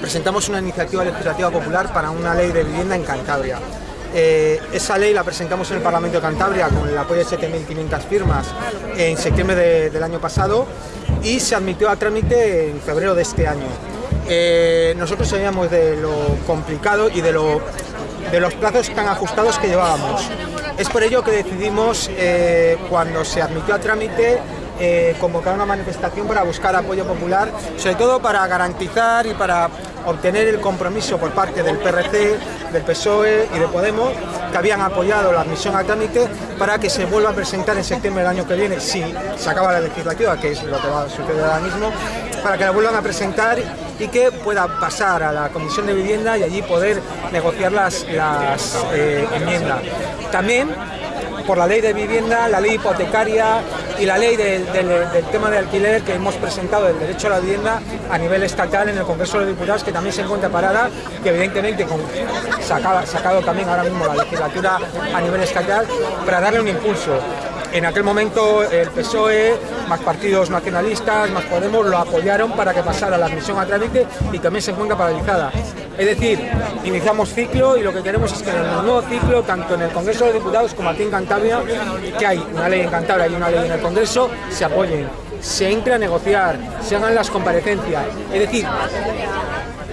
presentamos una iniciativa legislativa popular para una ley de vivienda en Cantabria. Eh, esa ley la presentamos en el Parlamento de Cantabria con el apoyo de 7.500 firmas en septiembre del año pasado y se admitió a trámite en febrero de este año. Eh, nosotros sabíamos de lo complicado y de los plazos tan ajustados que llevábamos. Es por ello que decidimos, eh, cuando se admitió a trámite, eh, convocar una manifestación para buscar apoyo popular, sobre todo para garantizar y para obtener el compromiso por parte del PRC, del PSOE y de Podemos, que habían apoyado la admisión a trámite para que se vuelva a presentar en septiembre del año que viene, si se acaba la legislativa, que es lo que va a suceder ahora mismo, para que la vuelvan a presentar y que pueda pasar a la Comisión de Vivienda y allí poder negociar las, eh, enmiendas. También por la ley de vivienda, la ley hipotecaria y la ley del, tema de alquiler que hemos presentado del derecho a la vivienda a nivel estatal en el Congreso de Diputados, que también se encuentra parada, que evidentemente con, sacado también ahora mismo la legislatura a nivel estatal para darle un impulso. En aquel momento el PSOE, más partidos nacionalistas, más Podemos, lo apoyaron para que pasara la admisión a trámite y también se encuentra paralizada. Es decir, iniciamos ciclo y lo que queremos es que en el nuevo ciclo, tanto en el Congreso de Diputados como aquí en Cantabria, que hay una ley en Cantabria y una ley en el Congreso, se apoyen, se entre a negociar, se hagan las comparecencias. Es decir,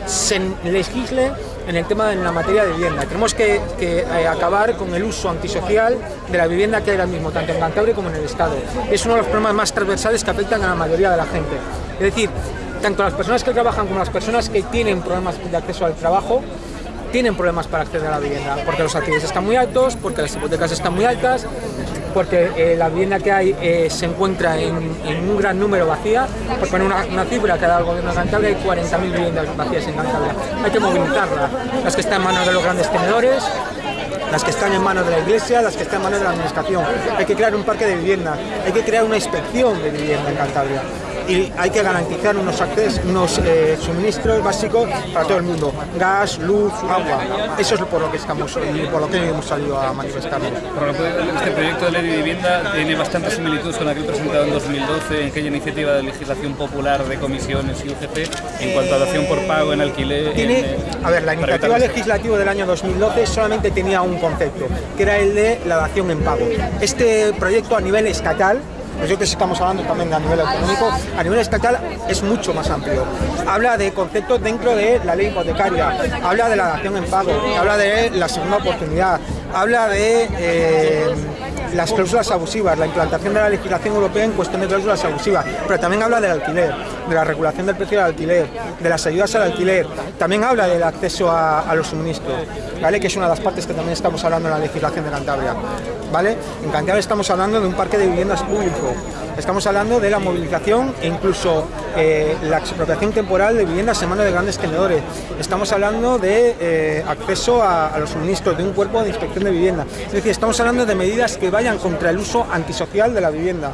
se legisle en el tema de la materia de vivienda. Tenemos que, eh, acabar con el uso antisocial de la vivienda que hay ahora mismo, tanto en Cantabria como en el Estado. Es uno de los problemas más transversales que afectan a la mayoría de la gente. Es decir, tanto las personas que trabajan como las personas que tienen problemas de acceso al trabajo, tienen problemas para acceder a la vivienda, porque los alquileres están muy altos, porque las hipotecas están muy altas, porque eh, la vivienda que hay eh, se encuentra en, un gran número vacía, por poner una, cifra que da el gobierno de Cantabria, hay 40.000 viviendas vacías en Cantabria. Hay que movilizarlas, las que están en manos de los grandes tenedores, las que están en manos de la iglesia, las que están en manos de la administración. Hay que crear un parque de vivienda, hay que crear una inspección de vivienda en Cantabria y hay que garantizar unos, accesos, unos eh, suministros básicos para todo el mundo, gas, luz, agua. Eso es por lo que estamos y por lo que hemos salido a manifestarnos. Este proyecto de ley de vivienda tiene bastantes similitudes con aquel presentado en 2012 en aquella iniciativa de legislación popular de comisiones y UGP en cuanto a dación por pago en alquiler. Tiene, a ver, la iniciativa legislativa del año 2012 solamente tenía un concepto, que era el de la dación en pago. Este proyecto a nivel estatal pues yo que estamos hablando también a nivel autonómico, a nivel estatal es mucho más amplio. Habla de conceptos dentro de la ley hipotecaria, habla de la dación en pago, habla de la segunda oportunidad, habla de eh, las cláusulas abusivas, la implantación de la legislación europea en cuestión de cláusulas abusivas, pero también habla del alquiler, de la regulación del precio del alquiler, de las ayudas al alquiler, también habla del acceso a, los suministros, ¿vale? que es una de las partes que también estamos hablando en la legislación de Cantabria. ¿Vale? En Cantabria estamos hablando de un parque de viviendas público, estamos hablando de la movilización e incluso eh, la expropiación temporal de viviendas en manos de grandes tenedores, estamos hablando de eh, acceso a, los suministros de un cuerpo de inspección de vivienda, es decir, estamos hablando de medidas que vayan contra el uso antisocial de la vivienda.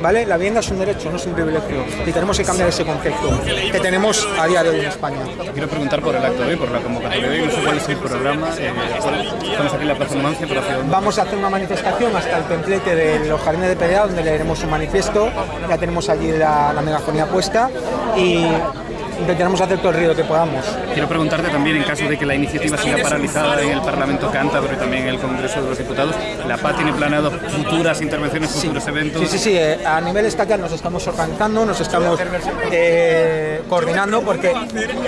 ¿Vale? La vivienda es un derecho, no es un privilegio y tenemos que cambiar ese concepto que tenemos a día de hoy en España. Quiero preguntar por el acto de hoy, por la convocatoria de hoy, cuál es el programa, eh, estamos aquí en la Plaza Numancia, Vamos a hacer una manifestación hasta el templete de los jardines de Perea, donde leeremos un manifiesto, ya tenemos allí la, la megafonía puesta y intentaremos hacer todo el ruido que podamos. Quiero preguntarte también, en caso de que la iniciativa siga paralizada en el Parlamento Cántabro y también en el Congreso de los Diputados, ¿la PA tiene planeado futuras intervenciones, futuros eventos? Sí, sí, sí. Eh, a nivel estatal nos estamos organizando, nos estamos eh, coordinando porque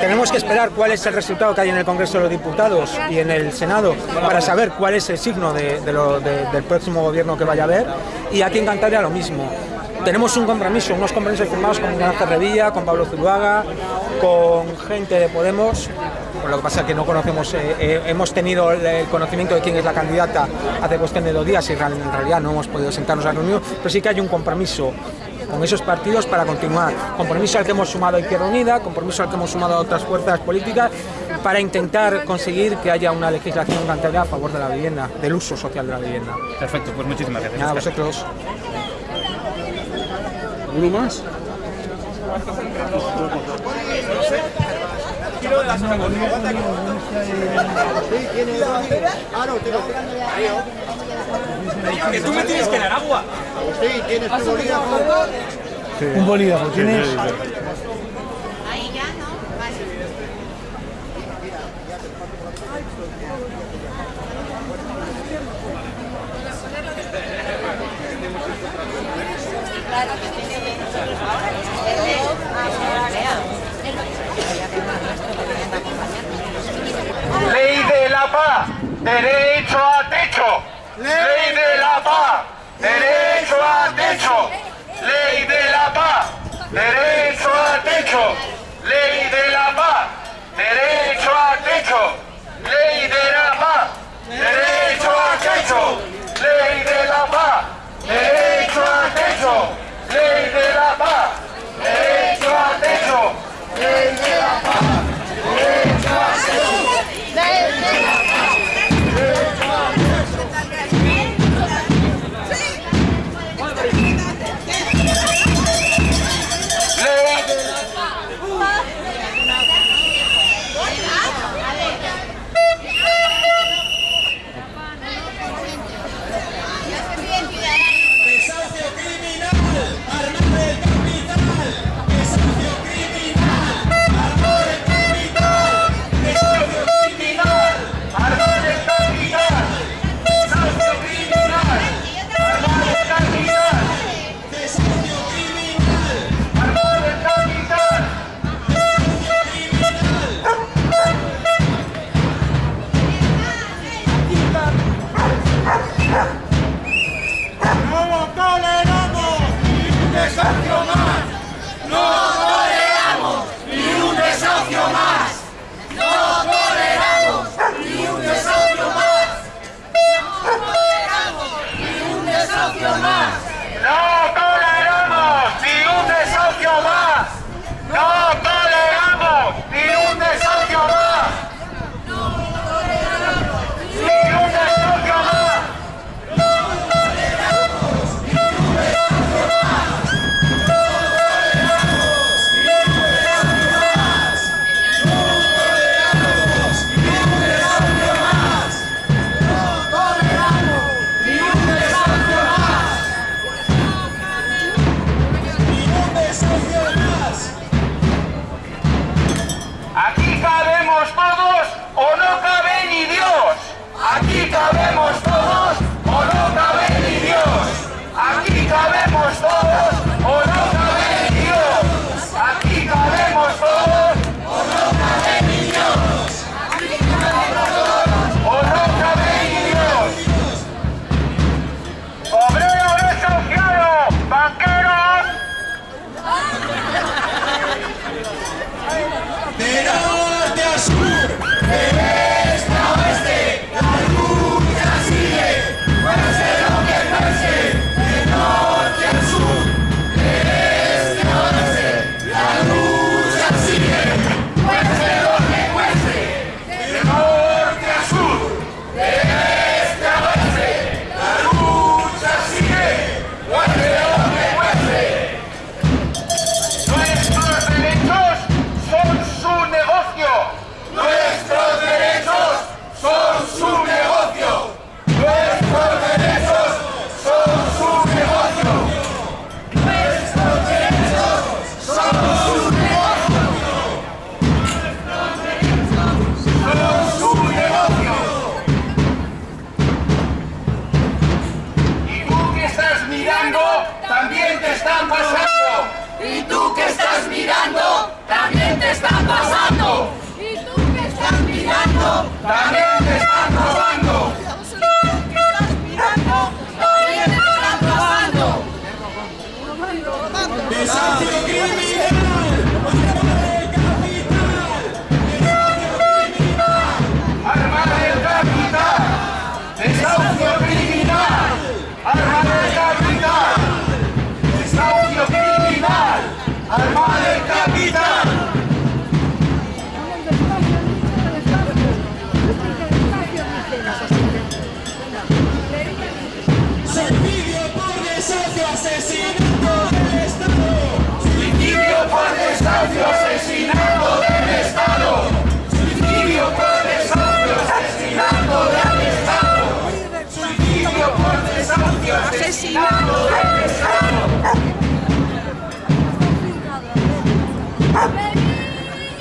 tenemos que esperar cuál es el resultado que hay en el Congreso de los Diputados y en el Senado para saber cuál es el signo de, del próximo gobierno que vaya a haber y aquí en Cantabria lo mismo tenemos un compromiso, unos compromisos firmados con Ignacio Revilla, con Pablo Zuluaga, con gente de Podemos, lo que pasa es que no conocemos, eh, eh, hemos tenido el conocimiento de quién es la candidata hace cuestión de dos días y en realidad no hemos podido sentarnos a reunión, pero sí que hay un compromiso con esos partidos para continuar. Compromiso al que hemos sumado a Izquierda Unida, compromiso al que hemos sumado a otras fuerzas políticas para intentar conseguir que haya una legislación Cantabria a favor de la vivienda, del uso social de la vivienda. Perfecto, pues muchísimas gracias. Nada, vosotros. ¿Uno más? Que tú me tienes que dar agua. Sí, tienes tu bolígrafo. Un bolígrafo, ¿tienes? derecho a techo, ley de la paz, derecho a techo, ley de la paz, derecho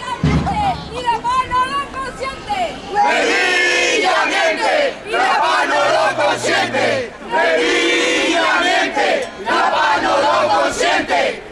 ¡Venillamente y la mano lo consiente! ¡Venillamente, la mano lo consiente! ¡Renillamente la mano lo consiente!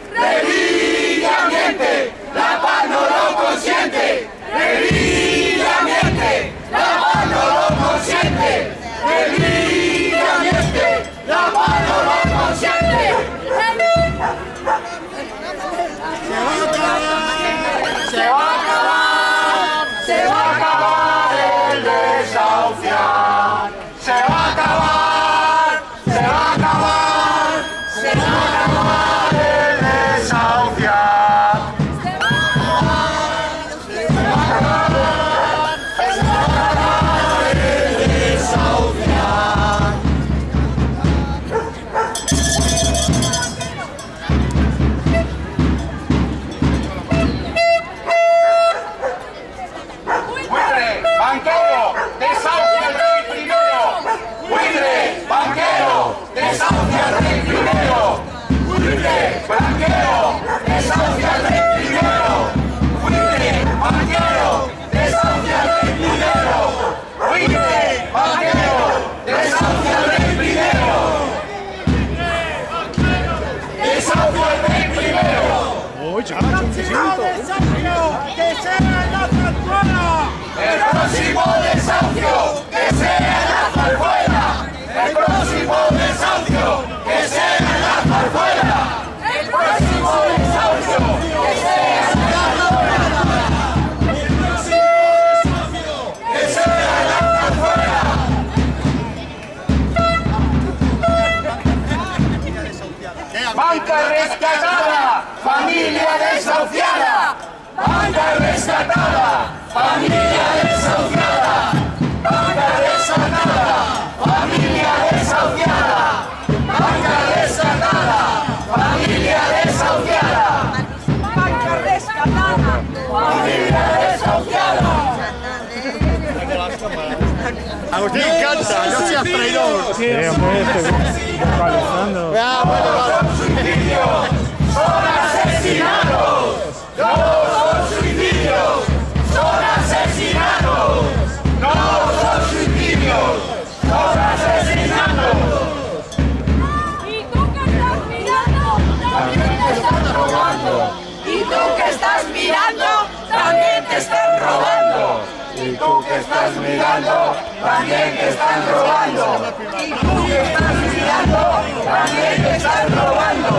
Y tú que estás mirando, también te están robando. Y tú que estás mirando, también te están robando.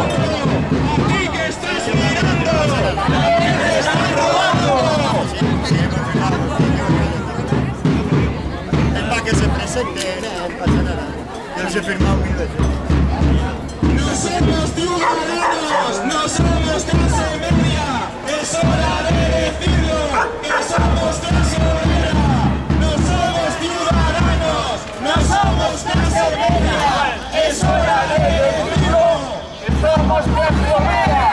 Y que estás mirando, también te están robando. Es para que se presente, no pasa nada. Yo los he firmado mil veces. No somos ciudadanos, no somos clase media. Es hora de somos. Es hora de decirlo, que somos clase obrera.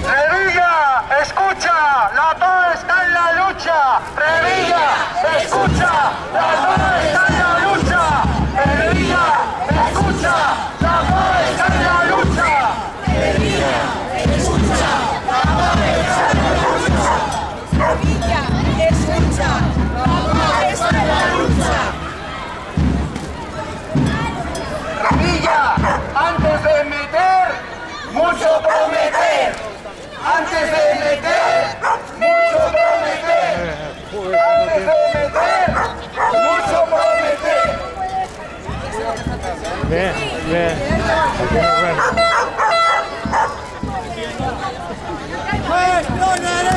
No somos ciudadanos. Es hora de decirlo. Somos clase obrera. Revilla, escucha, la paz está en la lucha. Revilla, escucha, la paz está en la lucha. Revilla, escucha, la paz está en la lucha. Sevilla, escucha. Papá está en la lucha. Revilla, antes de meter, mucho prometer. Antes de meter, mucho prometer. Antes de meter, mucho prometer. Bien, bien. Bueno.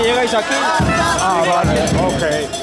Y llegáis aquí. Ah, vale, ok.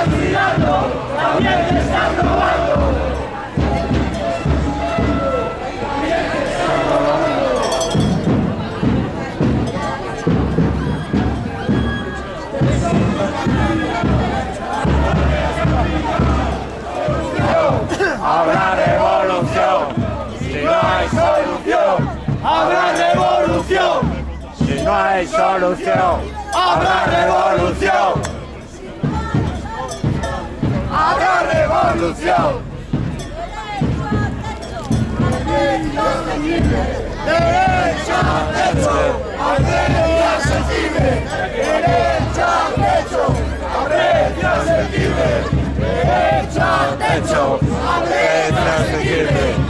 Que estás mirando, también te estás robando. Habrá revolución, si no hay solución. Habrá revolución, si no hay solución. Habrá revolución. ¡Habrá revolución! ¡Derecho a techo! ¡Arredia sensible! ¡Derecho a techo! ¡Arredia sensible! ¡Derecho a techo! ¡Arredia sensible!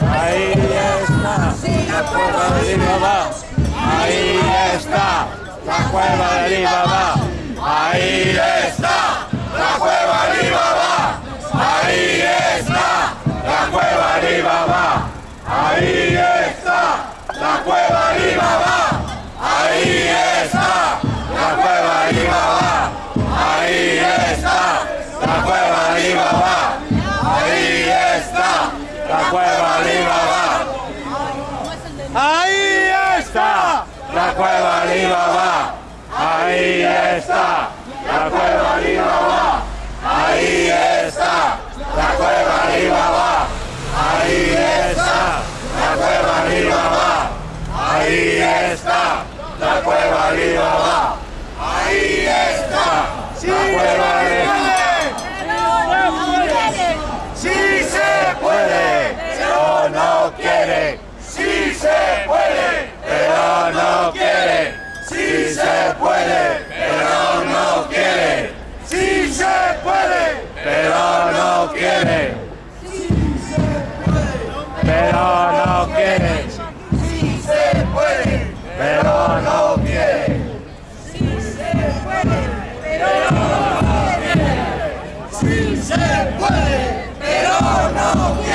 Ahí está. La cuerda de mamá. Ahí está. La cueva de mamá. Ahí está. La cueva de mamá. Ahí está. La cueva de mamá. Ahí está. La cueva de mi mamá. Ahí está. La cueva de mi mamá. Ahí está. La cueva de mi mamá. Ahí está. La cueva de mi mamá. Ahí está. La Ahí está. La cueva mi mamá. Ahí está. La cueva mi mamá. Ahí está. La cueva mi mamá. Ahí está. La cueva mi mamá. Ahí está. La cueva mamá. Sí se puede, pero no quiere. Sí se puede, pero no quiere. Sí se puede, pero no quiere. Sí se puede, pero no quiere. Pero no quiere. Sí se puede, pero no quiere. Sí se puede, pero no quiere. Sí se puede, pero no quiere.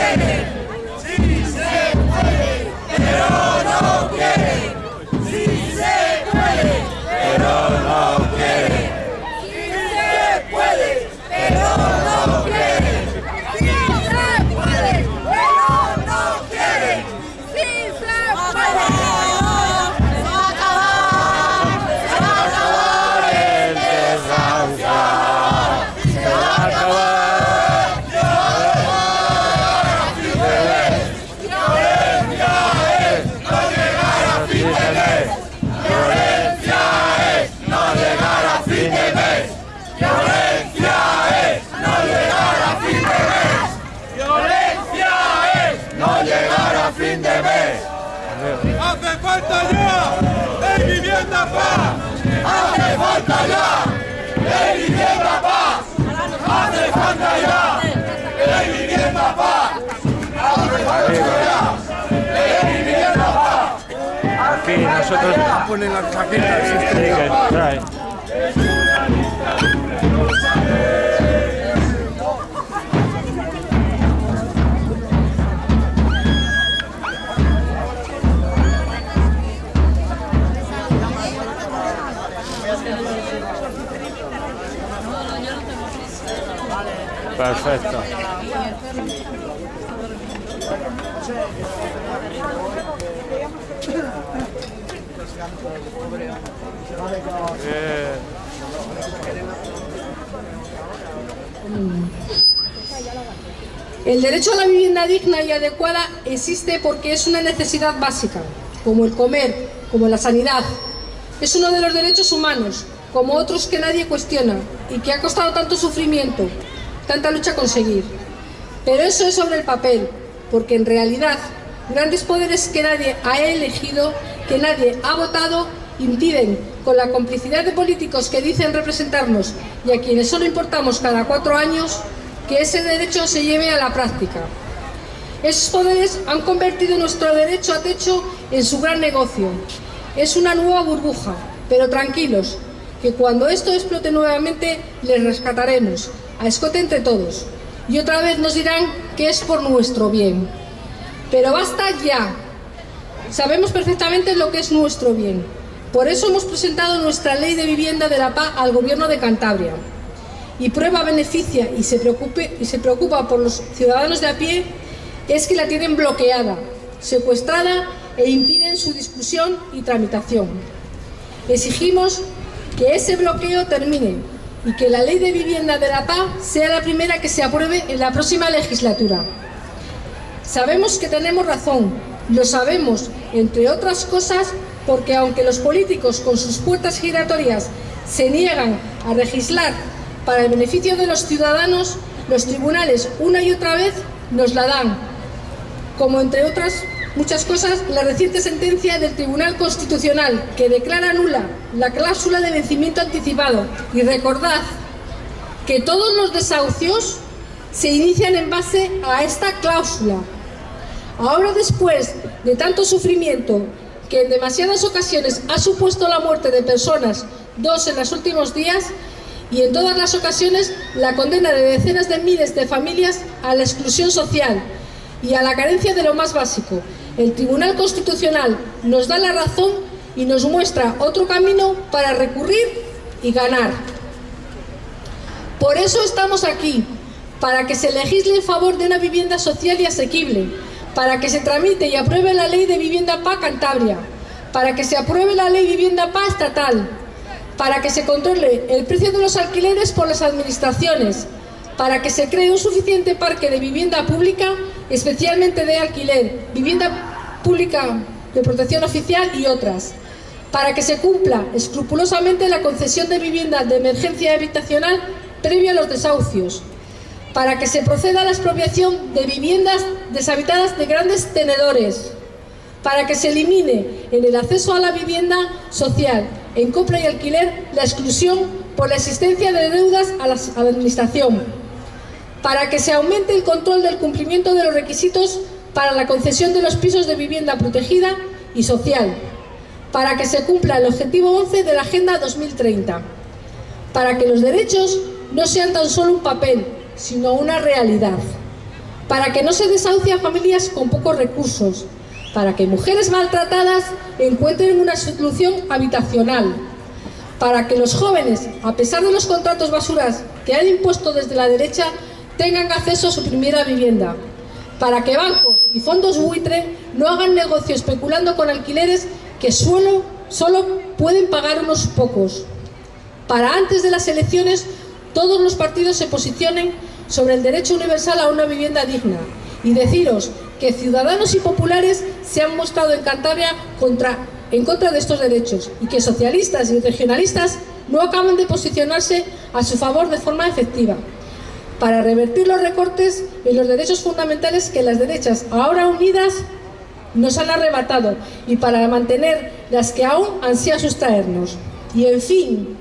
Nosotros... Ponen las chaquetas. Sí, que trae. Perfecto. El derecho a la vivienda digna y adecuada existe porque es una necesidad básica, como el comer, como la sanidad. Es uno de los derechos humanos, como otros que nadie cuestiona y que ha costado tanto sufrimiento, tanta lucha conseguir. Pero eso es sobre el papel, porque en realidad grandes poderes que nadie ha elegido, que nadie ha votado, impiden, con la complicidad de políticos que dicen representarnos y a quienes solo importamos cada cuatro años, que ese derecho se lleve a la práctica. Esos poderes han convertido nuestro derecho a techo en su gran negocio. Es una nueva burbuja, pero tranquilos, que cuando esto explote nuevamente les rescataremos, a escote entre todos. Y otra vez nos dirán que es por nuestro bien. Pero basta ya. Sabemos perfectamente lo que es nuestro bien. Por eso hemos presentado nuestra ley de vivienda de la paz al gobierno de Cantabria. Y prueba beneficia y se, preocupe, y se preocupa por los ciudadanos de a pie es que la tienen bloqueada, secuestrada e impiden su discusión y tramitación. Exigimos que ese bloqueo termine y que la ley de vivienda de la paz sea la primera que se apruebe en la próxima legislatura. Sabemos que tenemos razón, lo sabemos, entre otras cosas, porque aunque los políticos con sus puertas giratorias se niegan a legislar para el beneficio de los ciudadanos, los tribunales una y otra vez nos la dan, como entre otras muchas cosas la reciente sentencia del Tribunal Constitucional que declara nula la cláusula de vencimiento anticipado. Y recordad que todos los desahucios se inician en base a esta cláusula. Ahora después de tanto sufrimiento que en demasiadas ocasiones ha supuesto la muerte de personas, dos en los últimos días, y en todas las ocasiones la condena de decenas de miles de familias a la exclusión social y a la carencia de lo más básico. El Tribunal Constitucional nos da la razón y nos muestra otro camino para recurrir y ganar. Por eso estamos aquí, para que se legisle en favor de una vivienda social y asequible, para que se tramite y apruebe la ley de vivienda PA Cantabria, para que se apruebe la ley de vivienda PA estatal, para que se controle el precio de los alquileres por las administraciones, para que se cree un suficiente parque de vivienda pública, especialmente de alquiler, vivienda pública de protección oficial y otras, para que se cumpla escrupulosamente la concesión de vivienda de emergencia habitacional previo a los desahucios, para que se proceda a la expropiación de viviendas deshabitadas de grandes tenedores, para que se elimine en el acceso a la vivienda social, en compra y alquiler, la exclusión por la existencia de deudas a la, Administración, para que se aumente el control del cumplimiento de los requisitos para la concesión de los pisos de vivienda protegida y social, para que se cumpla el objetivo 11 de la Agenda 2030, para que los derechos no sean tan solo un papel, sino una realidad, para que no se desahucie a familias con pocos recursos, para que mujeres maltratadas encuentren una solución habitacional, para que los jóvenes, a pesar de los contratos basuras que han impuesto desde la derecha, tengan acceso a su primera vivienda, para que bancos y fondos buitre no hagan negocio especulando con alquileres que solo, solo pueden pagar unos pocos, para antes de las elecciones todos los partidos se posicionen sobre el derecho universal a una vivienda digna y deciros que ciudadanos y populares se han mostrado en Cantabria en contra de estos derechos y que socialistas y regionalistas no acaban de posicionarse a su favor de forma efectiva para revertir los recortes en los derechos fundamentales que las derechas, ahora unidas, nos han arrebatado y para mantener las que aún ansían sustraernos. Y en fin,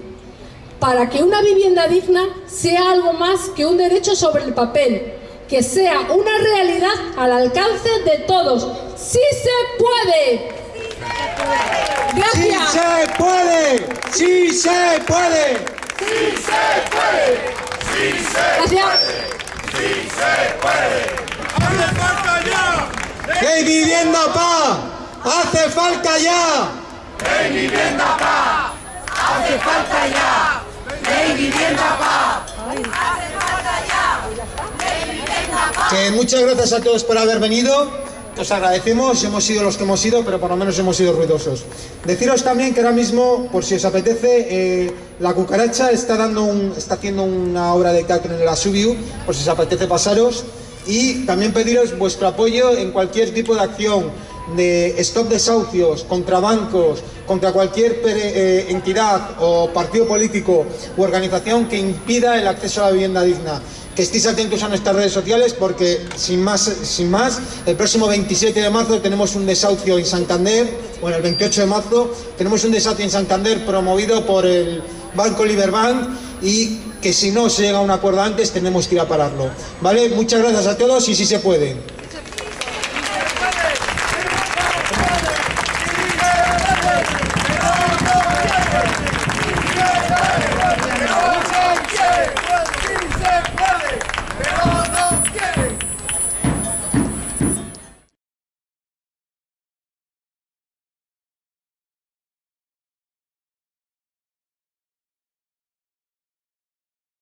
para que una vivienda digna sea algo más que un derecho sobre el papel, que sea una realidad al alcance de todos. ¡Sí se puede! ¡Sí Gracias. se puede! ¡Sí se puede! Gracias. ¡Hace falta ya! ¡Ley vivienda pa! ¡Hace falta ya! Que muchas gracias a todos por haber venido. Os agradecemos, hemos sido los que hemos sido, pero por lo menos hemos sido ruidosos. Deciros también que ahora mismo, por si os apetece, eh, la cucaracha está dando un, está haciendo una obra de teatro en el Asubiu, por si os apetece pasaros. Y también pediros vuestro apoyo en cualquier tipo de acción de stop desahucios, contra bancos, contra cualquier eh, entidad o partido político u organización que impida el acceso a la vivienda digna. Que estéis atentos a nuestras redes sociales porque, sin más, sin más, el próximo 27 de marzo tenemos un desahucio en Santander, bueno, el 28 de marzo tenemos un desahucio en Santander promovido por el Banco Liberbank y que si no se llega a un acuerdo antes tenemos que ir a pararlo. ¿Vale? Muchas gracias a todos y si se puede.